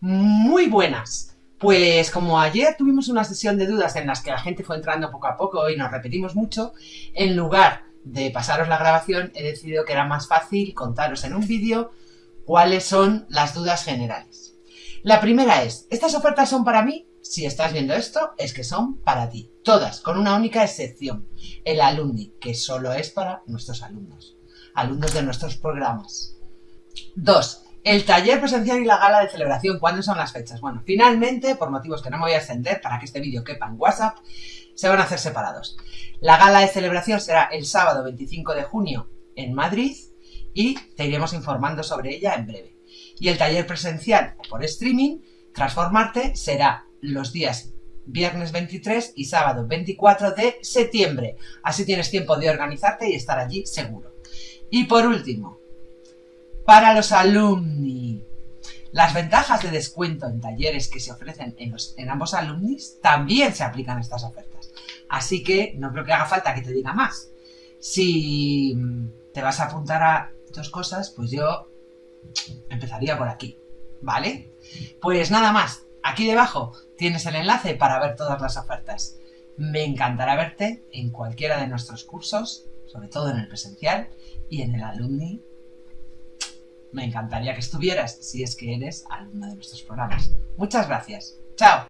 Muy buenas. Pues como ayer tuvimos una sesión de dudas en las que la gente fue entrando poco a poco y nos repetimos mucho, en lugar de pasaros la grabación he decidido que era más fácil contaros en un vídeo cuáles son las dudas generales. La primera es, ¿estas ofertas son para mí? Si estás viendo esto, es que son para ti. Todas, con una única excepción. El alumni, que solo es para nuestros alumnos. Alumnos de nuestros programas. Dos, el taller presencial y la gala de celebración, ¿cuándo son las fechas? Bueno, finalmente, por motivos que no me voy a extender para que este vídeo quepa en WhatsApp, se van a hacer separados. La gala de celebración será el sábado 25 de junio en Madrid y te iremos informando sobre ella en breve. Y el taller presencial por streaming, Transformarte, será los días viernes 23 y sábado 24 de septiembre. Así tienes tiempo de organizarte y estar allí seguro. Y por último, para los alumni. Las ventajas de descuento en talleres que se ofrecen en, en ambos alumnis también se aplican a estas ofertas. Así que no creo que haga falta que te diga más. Si te vas a apuntar a dos cosas, pues yo empezaría por aquí, ¿vale? Pues nada más, aquí debajo tienes el enlace para ver todas las ofertas. Me encantará verte en cualquiera de nuestros cursos, sobre todo en el presencial y en el alumni me encantaría que estuvieras si es que eres alumno de nuestros programas. Muchas gracias. ¡Chao!